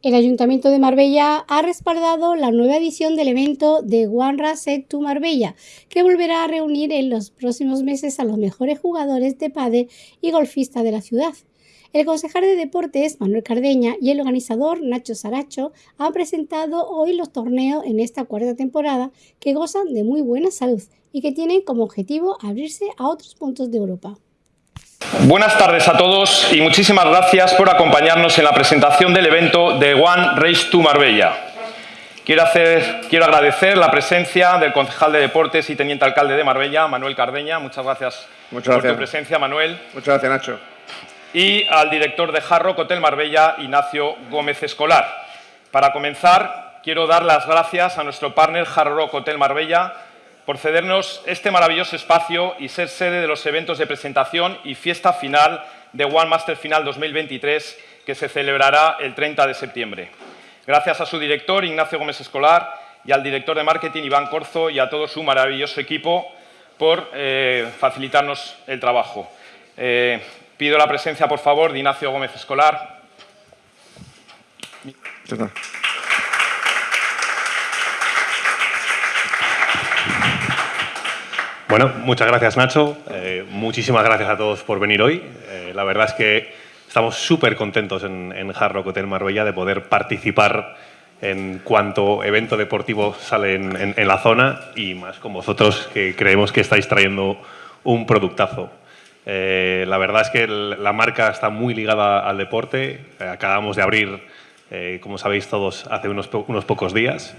El Ayuntamiento de Marbella ha respaldado la nueva edición del evento de One Race to Marbella, que volverá a reunir en los próximos meses a los mejores jugadores de pádel y golfistas de la ciudad. El concejal de deportes Manuel Cardeña y el organizador Nacho Saracho han presentado hoy los torneos en esta cuarta temporada que gozan de muy buena salud y que tienen como objetivo abrirse a otros puntos de Europa. Buenas tardes a todos y muchísimas gracias por acompañarnos en la presentación del evento de One Race to Marbella. Quiero, hacer, quiero agradecer la presencia del concejal de Deportes y teniente alcalde de Marbella, Manuel Cardeña. Muchas gracias, Muchas gracias. por tu presencia, Manuel. Muchas gracias, Nacho. Y al director de Jarro Hotel Marbella, Ignacio Gómez Escolar. Para comenzar, quiero dar las gracias a nuestro partner Jarro Hotel Marbella por cedernos este maravilloso espacio y ser sede de los eventos de presentación y fiesta final de One Master Final 2023 que se celebrará el 30 de septiembre. Gracias a su director, Ignacio Gómez Escolar, y al director de marketing, Iván Corzo, y a todo su maravilloso equipo por eh, facilitarnos el trabajo. Eh, pido la presencia, por favor, de Ignacio Gómez Escolar. Bueno, muchas gracias Nacho, eh, muchísimas gracias a todos por venir hoy. Eh, la verdad es que estamos súper contentos en, en Hotel Marbella de poder participar en cuanto evento deportivo sale en, en, la zona y más con vosotros que creemos que estáis trayendo un productazo. Eh, la verdad es que la marca está muy ligada al deporte. acabamos de abrir, como sabéis todos, hace unos, unos pocos días.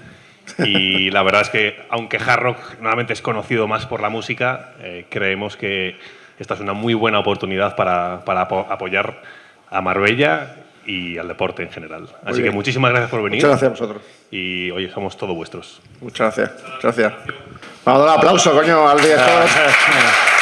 Y la verdad es que, aunque Hard Rock normalmente es conocido más por la música, eh, creemos que esta es una muy buena oportunidad para, para apoyar a Marbella y al deporte en general. Muy Así bien. que muchísimas gracias por venir. Muchas gracias a vosotros. Y oye, somos todos vuestros. Muchas gracias. Muchas gracias. Vamos a dar un aplauso, coño, al director.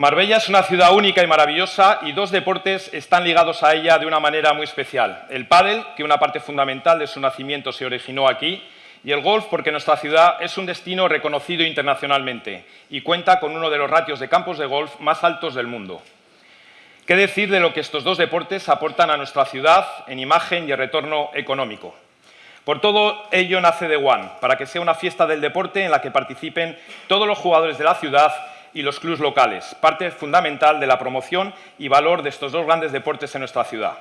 Marbella es una ciudad única y maravillosa y dos deportes están ligados a ella de una manera muy especial. El pádel, que una parte fundamental de su nacimiento se originó aquí, y el golf porque nuestra ciudad es un destino reconocido internacionalmente y cuenta con uno de los ratios de campos de golf más altos del mundo. ¿Qué decir de lo que estos dos deportes aportan a nuestra ciudad en imagen y retorno económico? Por todo ello nace The One, para que sea una fiesta del deporte en la que participen todos los jugadores de la ciudad y los clubs locales, parte fundamental de la promoción y valor de estos dos grandes deportes en nuestra ciudad.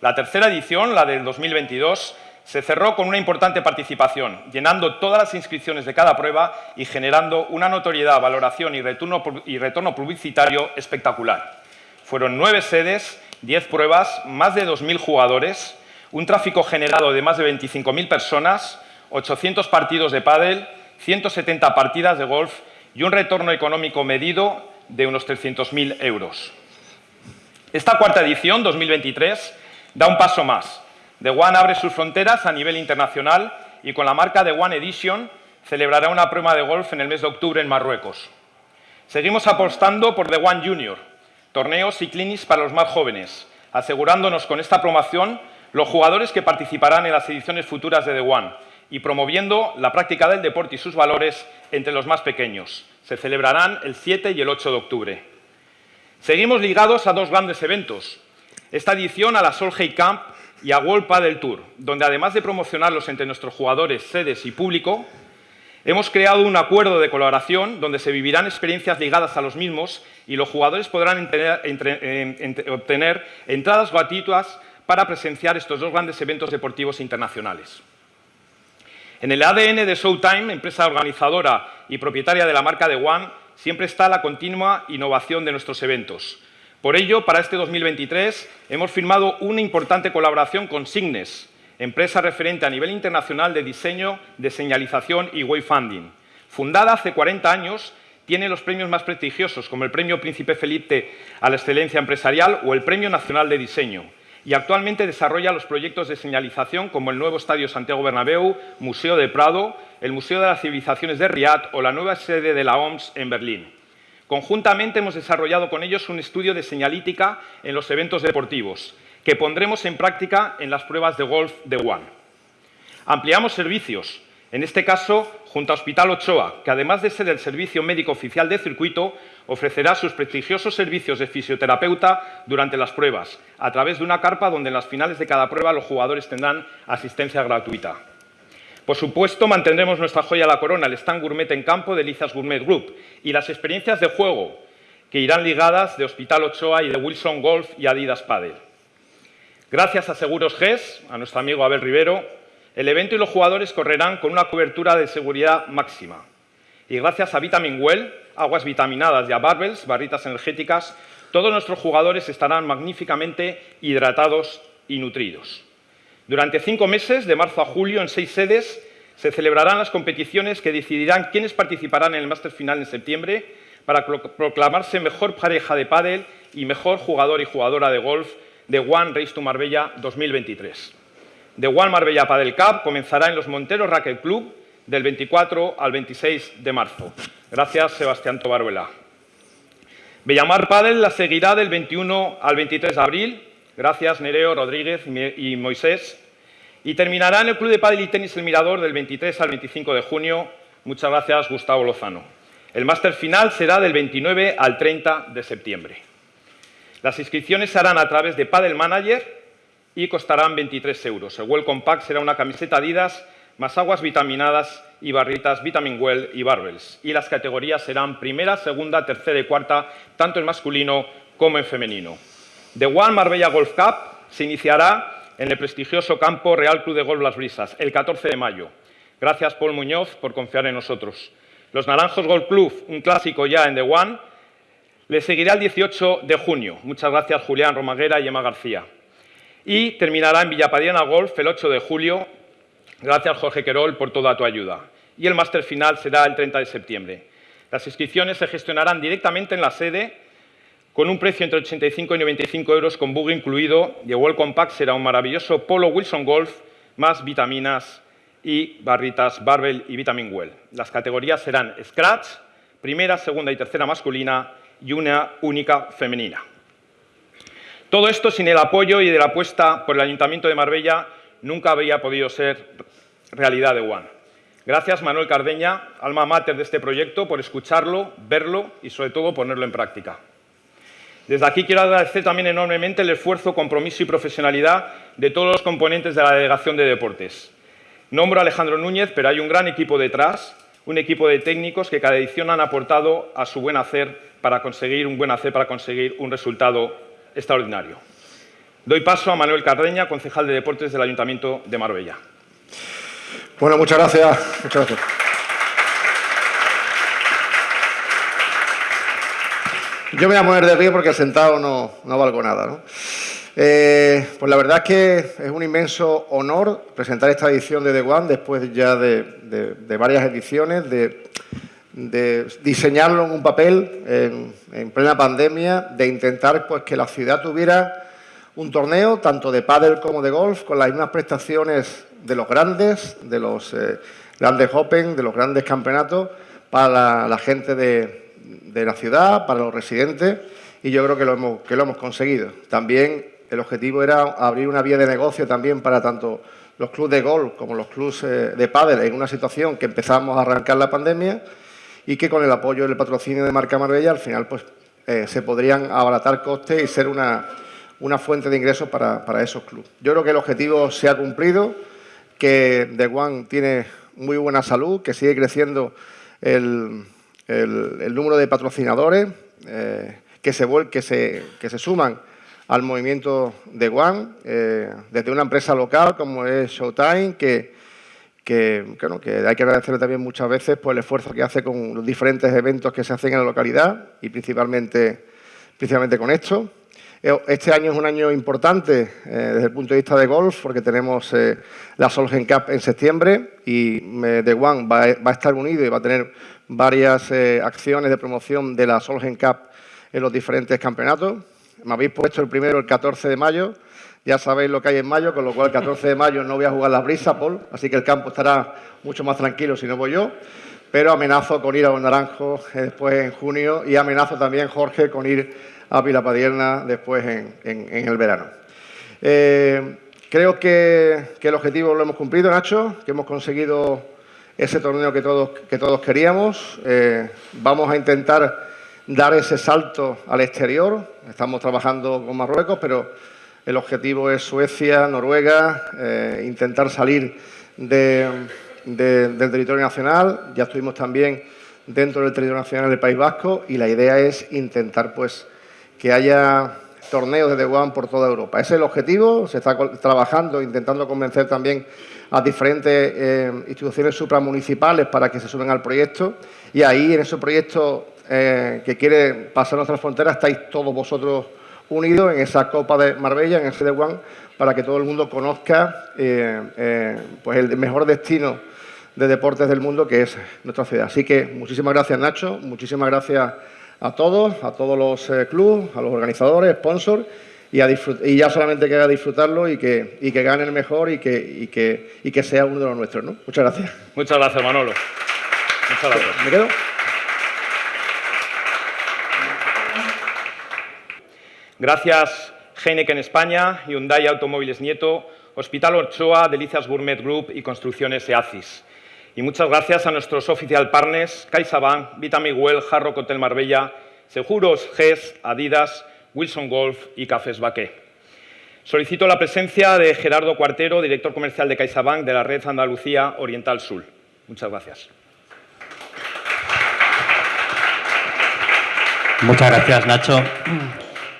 La tercera edición, la del 2022, se cerró con una importante participación, llenando todas las inscripciones de cada prueba y generando una notoriedad, valoración y retorno, y retorno publicitario espectacular. Fueron nueve sedes, diez pruebas, más de 2.000 jugadores, un tráfico generado de más de 25.000 personas, 800 partidos de pádel, 170 partidas de golf y un retorno económico medido de unos 300.000 euros. Esta cuarta edición, 2023, da un paso más. The One abre sus fronteras a nivel internacional y con la marca The One Edition celebrará una prueba de golf en el mes de octubre en Marruecos. Seguimos apostando por The One Junior, torneos y clinics para los más jóvenes, asegurándonos con esta promoción los jugadores que participarán en las ediciones futuras de The One, y promoviendo la práctica del deporte y sus valores entre los más pequeños. Se celebrarán el 7 y el 8 de octubre. Seguimos ligados a dos grandes eventos. Esta edición a la Solheim Camp y a World Padel Tour, donde además de promocionarlos entre nuestros jugadores, sedes y público, hemos creado un acuerdo de colaboración donde se vivirán experiencias ligadas a los mismos y los jugadores podrán obtener entradas gratuitas para presenciar estos dos grandes eventos deportivos internacionales. En el ADN de Showtime, empresa organizadora y propietaria de la marca The One, siempre está la continua innovación de nuestros eventos. Por ello, para este 2023 hemos firmado una importante colaboración con Signes, empresa referente a nivel internacional de diseño, de señalización y wayfinding. Fundada hace 40 años, tiene los premios más prestigiosos, como el Premio Príncipe Felipe a la Excelencia Empresarial o el Premio Nacional de Diseño y actualmente desarrolla los proyectos de señalización como el nuevo Estadio Santiago Bernabéu, Museo de Prado, el Museo de las Civilizaciones de Riad o la nueva sede de la OMS en Berlín. Conjuntamente hemos desarrollado con ellos un estudio de señalítica en los eventos deportivos, que pondremos en práctica en las pruebas de golf de One. Ampliamos servicios. En este caso, junto a Hospital Ochoa, que además de ser el servicio médico oficial de circuito, ofrecerá sus prestigiosos servicios de fisioterapeuta durante las pruebas, a través de una carpa donde en las finales de cada prueba los jugadores tendrán asistencia gratuita. Por supuesto, mantendremos nuestra joya a la corona, el stand gourmet en campo de Lizas Gourmet Group y las experiencias de juego que irán ligadas de Hospital Ochoa y de Wilson Golf y Adidas Padel. Gracias a Seguros GES, a nuestro amigo Abel Rivero, el evento y los jugadores correrán con una cobertura de seguridad máxima. Y gracias a Vitamin Well, aguas vitaminadas y a Barbells, barritas energéticas, todos nuestros jugadores estarán magníficamente hidratados y nutridos. Durante cinco meses, de marzo a julio, en seis sedes, se celebrarán las competiciones que decidirán quiénes participarán en el Máster Final en septiembre para proclamarse mejor pareja de pádel y mejor jugador y jugadora de golf de One Race to Marbella 2023. The One Marbella Padel Cup comenzará en los Monteros Racket Club del 24 al 26 de marzo. Gracias, Sebastián Tobaruela. Bellamar Padel la seguirá del 21 al 23 de abril. Gracias, Nereo, Rodríguez y Moisés. Y terminará en el Club de Padel y Tenis El Mirador del 23 al 25 de junio. Muchas gracias, Gustavo Lozano. El máster final será del 29 al 30 de septiembre. Las inscripciones se harán a través de Padel Manager y costarán 23 euros. El Welcome Pack será una camiseta Adidas más aguas vitaminadas y barritas Vitamin Well y Barbells. Y las categorías serán primera, segunda, tercera y cuarta, tanto en masculino como en femenino. The One Marbella Golf Cup se iniciará en el prestigioso campo Real Club de Golf Las Brisas el 14 de mayo. Gracias, Paul Muñoz, por confiar en nosotros. Los Naranjos Golf Club, un clásico ya en The One, le seguirá el 18 de junio. Muchas gracias, Julián Romaguera y Emma García. Y terminará en Villapadiana Golf el 8 de julio Gracias, Jorge Querol, por toda tu ayuda. Y el máster final será el 30 de septiembre. Las inscripciones se gestionarán directamente en la sede con un precio entre 85 y 95 euros con bug incluido y el Welcome Pack será un maravilloso Polo Wilson Golf más vitaminas y barritas Barbell y Vitamin Well. Las categorías serán Scratch, primera, segunda y tercera masculina y una única femenina. Todo esto sin el apoyo y de la apuesta por el Ayuntamiento de Marbella nunca habría podido ser realidad de One. Gracias, Manuel Cardeña, alma mater de este proyecto, por escucharlo, verlo y, sobre todo, ponerlo en práctica. Desde aquí quiero agradecer también enormemente el esfuerzo, compromiso y profesionalidad de todos los componentes de la Delegación de Deportes. Nombro a Alejandro Núñez, pero hay un gran equipo detrás, un equipo de técnicos que cada edición han aportado a su buen hacer para conseguir un buen hacer, para conseguir un resultado extraordinario. Doy paso a Manuel Cardeña, concejal de Deportes del Ayuntamiento de Marbella. Bueno, muchas gracias. Muchas gracias. Yo me voy a mover de pie porque sentado no, no valgo nada. ¿no? Eh, pues la verdad es que es un inmenso honor presentar esta edición de The One después ya de, varias ediciones, de, diseñarlo en un papel en, en, plena pandemia, de intentar pues, que la ciudad tuviera un torneo tanto de pádel como de golf con las mismas prestaciones de los grandes, de los eh, grandes Open, de los grandes campeonatos para la, gente de, la ciudad, para los residentes y yo creo que lo, hemos, que lo hemos conseguido. También el objetivo era abrir una vía de negocio también para tanto los clubes de golf como los clubes eh, de pádel en una situación que empezamos a arrancar la pandemia y que con el apoyo del patrocinio de Marca Marbella al final pues eh, se podrían abaratar costes y ser una una fuente de ingresos para, esos clubes. Yo creo que el objetivo se ha cumplido, que The One tiene muy buena salud, que sigue creciendo el, número de patrocinadores eh, que, se, que, se, que se suman al movimiento de One, eh, desde una empresa local como es Showtime, que, que, que hay que agradecerle también muchas veces por el esfuerzo que hace con los diferentes eventos que se hacen en la localidad y principalmente, principalmente con esto. Eh, este año es un año importante eh, desde el punto de vista de golf porque tenemos eh, la Solgen Cup en septiembre y The One va, a estar unido y va a tener varias acciones de promoción de la Solgen Cup en los diferentes campeonatos. Me habéis puesto el primero el 14 de mayo, ya sabéis lo que hay en mayo, con lo cual el 14 de mayo no voy a jugar la brisa, Paul, así que el campo estará mucho más tranquilo si no voy yo pero amenazo con ir a los Naranjos después en junio y amenazo también, Jorge, con ir a Pilapadierna después en, el verano. Eh, creo que, el objetivo lo hemos cumplido, Nacho, que hemos conseguido ese torneo que todos, que todos queríamos. Eh, vamos a intentar dar ese salto al exterior. Estamos trabajando con Marruecos, pero el objetivo es Suecia, Noruega, eh, intentar salir del territorio nacional. Ya estuvimos también dentro del territorio nacional del País Vasco y la idea es intentar pues, que haya torneos de The One por toda Europa. Ese es el objetivo, se está trabajando, intentando convencer también a diferentes eh, instituciones supramunicipales para que se sumen al proyecto y ahí en ese proyecto eh, que quiere pasar nuestras fronteras estáis todos vosotros unidos en esa Copa de Marbella, en ese The para que todo el mundo conozca eh, pues el mejor destino de deportes del mundo que es nuestra ciudad. Así que muchísimas gracias Nacho, muchísimas gracias a todos, a todos los eh, clubes, a los organizadores, sponsors, y, y, ya solamente queda disfrutarlo y que, y que gane el mejor y que, que, y que sea uno de los nuestros. ¿no? Muchas gracias. Muchas gracias, Manolo. Muchas gracias. ¿Me quedo? Gracias, Heineken España, Hyundai Automóviles Nieto, Hospital Orchoa, Delicias Gourmet Group y Construcciones EACIS. Y muchas gracias a nuestros oficial partners, CaixaBank, Vitamiguel, Jarro Hotel Marbella, Seguros, GES, Adidas, Wilson Golf y Cafés Baqué. Solicito la presencia de Gerardo Cuartero, director comercial de CaixaBank de la red Andalucía Oriental Sur. Muchas gracias. Muchas gracias, Nacho.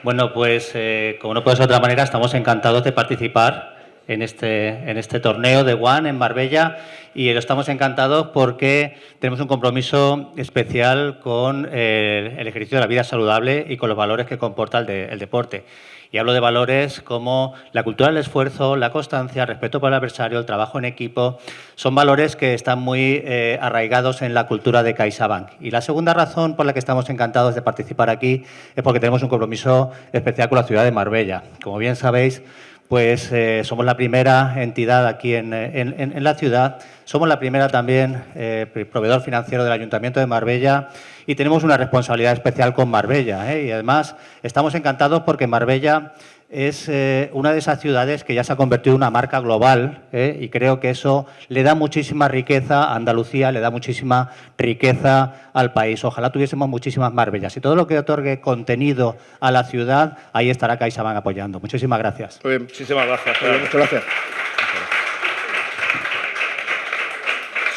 Bueno, pues eh, como no puede ser de otra manera, estamos encantados de participar en este, en este torneo de One en Marbella y estamos encantados porque tenemos un compromiso especial con eh, el ejercicio de la vida saludable y con los valores que comporta el, deporte. Y hablo de valores como la cultura del esfuerzo, la constancia, el respeto por el adversario, el trabajo en equipo. Son valores que están muy eh, arraigados en la cultura de CaixaBank. Y la segunda razón por la que estamos encantados de participar aquí es porque tenemos un compromiso especial con la ciudad de Marbella. Como bien sabéis, pues eh, somos la primera entidad aquí en, la ciudad, somos la primera también eh, proveedor financiero del Ayuntamiento de Marbella y tenemos una responsabilidad especial con Marbella. ¿eh? Y además estamos encantados porque Marbella es eh, una de esas ciudades que ya se ha convertido en una marca global ¿eh? y creo que eso le da muchísima riqueza a Andalucía, le da muchísima riqueza al país. Ojalá tuviésemos muchísimas Marbellas y todo lo que otorgue contenido a la ciudad, ahí estará CaixaBank apoyando. Muchísimas gracias. muchísimas gracias. muchas gracias.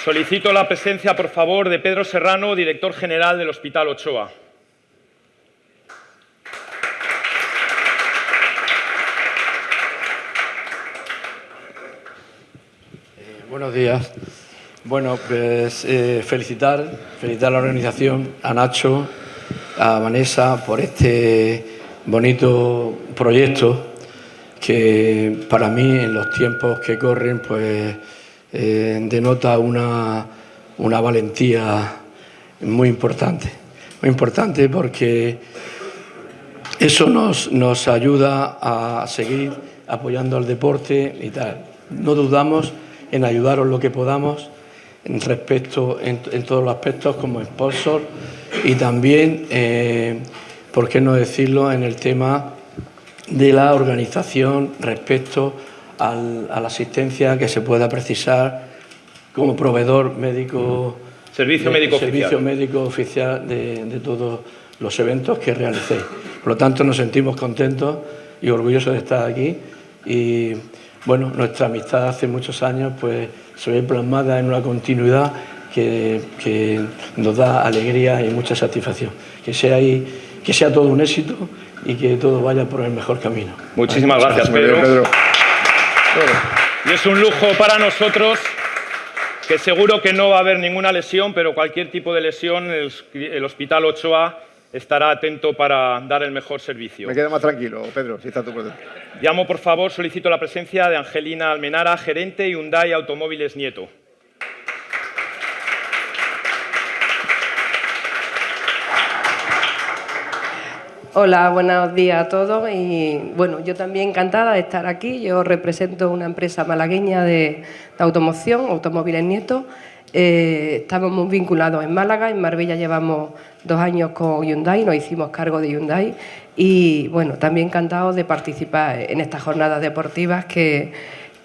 Solicito la presencia, por favor, de Pedro Serrano, director general del Hospital Ochoa. Buenos días. Bueno, pues eh, felicitar, felicitar a la organización, a Nacho, a Vanessa por este bonito proyecto que para mí en los tiempos que corren pues eh, denota una, una valentía muy importante. Muy importante porque eso nos, nos ayuda a seguir apoyando al deporte y tal. No dudamos en ayudaros lo que podamos en respecto en, todos los aspectos como sponsor y también, eh, por qué no decirlo, en el tema de la organización respecto a la asistencia que se pueda precisar como proveedor médico. Servicio médico servicio oficial. médico oficial de, de todos los eventos que realicéis. Por lo tanto, nos sentimos contentos y orgullosos de estar aquí y bueno, nuestra amistad hace muchos años pues se ve plasmada en una continuidad que, nos da alegría y mucha satisfacción. Que sea, ahí, que sea todo un éxito y que todo vaya por el mejor camino. Muchísimas gracias, Pedro. Y es un lujo para nosotros que seguro que no va a haber ninguna lesión, pero cualquier tipo de lesión, el, el Hospital Ochoa estará atento para dar el mejor servicio. Me quedo más tranquilo, Pedro, si está tu presente. Llamo, por favor, solicito la presencia de Angelina Almenara, gerente Hyundai Automóviles Nieto. Hola, buenos días a todos y bueno, yo también encantada de estar aquí. Yo represento una empresa malagueña de, de automoción, Automóviles Nieto, eh, estamos muy vinculados en Málaga, en Marbella llevamos dos años con Hyundai, nos hicimos cargo de Hyundai y bueno, también encantados de participar en estas jornadas deportivas que,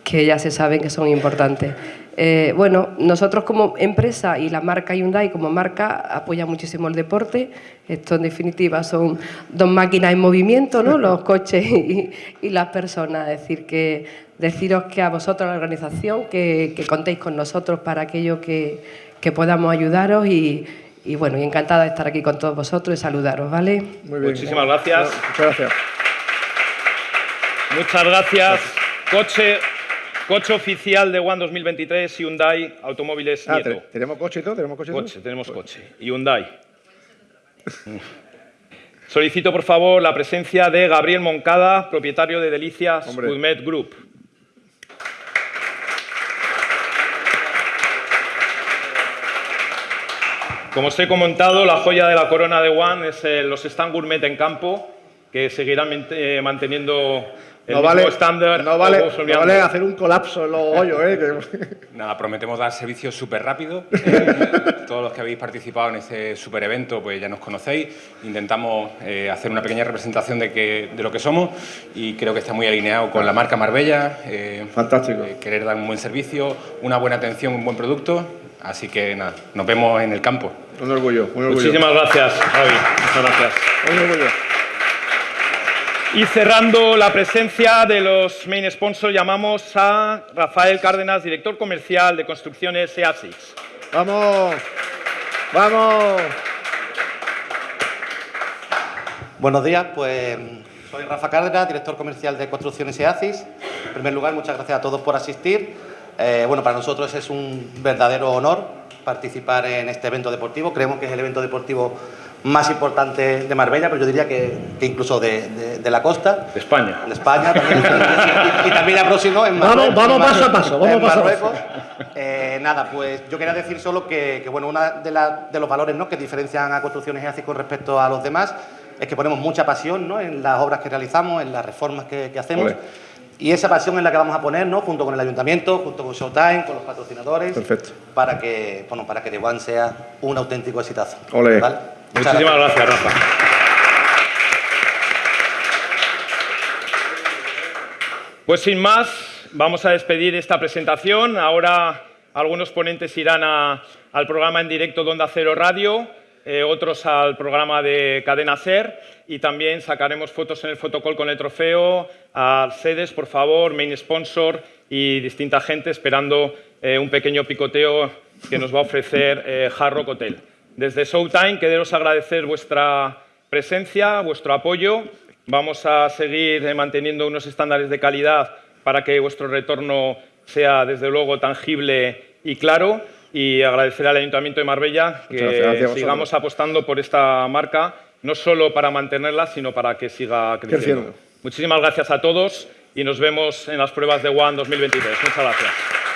que ya se saben que son importantes. Eh, bueno, nosotros como empresa y la marca Hyundai como marca apoya muchísimo el deporte. Esto en definitiva son dos máquinas en movimiento, ¿no? los coches y, las personas. Es decir, que deciros que a vosotros, la organización, que, contéis con nosotros para aquello que, podamos ayudaros y, bueno, y encantada de estar aquí con todos vosotros y saludaros, ¿vale? Muchísimas gracias. Muchas gracias. Muchas gracias. Coche Coche oficial de One 2023, Hyundai Automóviles ah, Nieto. ¿Tenemos coche y todo? ¿Tenemos coche, coche Tenemos coche. Hyundai. Solicito, por favor, la presencia de Gabriel Moncada, propietario de Delicias Foodmed Group. Como os he comentado, la joya de la corona de One es los stand gourmet en campo, que seguirán eh, manteniendo no vale, no vale, hacer un colapso en los hoyos. ¿eh? Nada, prometemos dar servicio súper rápido. Eh, todos los que habéis participado en este súper evento pues ya nos conocéis. Intentamos eh, hacer una pequeña representación de, que, de lo que somos y creo que está muy alineado con la marca Marbella. Eh, Fantástico. querer dar un buen servicio, una buena atención, un buen producto. Así que nada, nos vemos en el campo. Un orgullo, un orgullo. Muchísimas gracias, Javi. Muchas gracias. Un orgullo. Y cerrando la presencia de los main sponsors, llamamos a Rafael Cárdenas, director comercial de Construcciones EASIS. ¡Vamos! ¡Vamos! Buenos días, pues soy Rafa Cárdenas, director comercial de Construcciones EASIS. En primer lugar, muchas gracias a todos por asistir. Eh, bueno, para nosotros es un verdadero honor participar en este evento deportivo. Creemos que es el evento deportivo más importante de Marbella, pero yo diría que, incluso de, la costa. De España. De España también. y, también la próxima en Marruecos. Vamos, vamos paso a paso, vamos paso a paso. Eh, nada, pues yo quería decir solo que, bueno, uno de, de, los valores ¿no? que diferencian a Construcciones EACIS con respecto a los demás es que ponemos mucha pasión ¿no? en las obras que realizamos, en las reformas que, hacemos. Y esa pasión es la que vamos a poner, ¿no? junto con el ayuntamiento, junto con Showtime, con los patrocinadores, Perfecto. para que, bueno, para que The One sea un auténtico exitazo. Muchísimas gracias, Rafa. Pues sin más, vamos a despedir esta presentación. Ahora algunos ponentes irán al programa en directo de Onda Cero Radio, eh, otros al programa de Cadena Ser y también sacaremos fotos en el fotocall con el trofeo a sedes, por favor, main sponsor y distinta gente esperando eh, un pequeño picoteo que nos va a ofrecer eh, Hard Rock Hotel. Desde Showtime, quereros agradecer vuestra presencia, vuestro apoyo. Vamos a seguir eh, manteniendo unos estándares de calidad para que vuestro retorno sea, desde luego, tangible y claro. Y agradecer al Ayuntamiento de Marbella que sigamos apostando por esta marca, no solo para mantenerla, sino para que siga creciendo. Muchísimas gracias a todos y nos vemos en las pruebas de One 2023. Muchas gracias.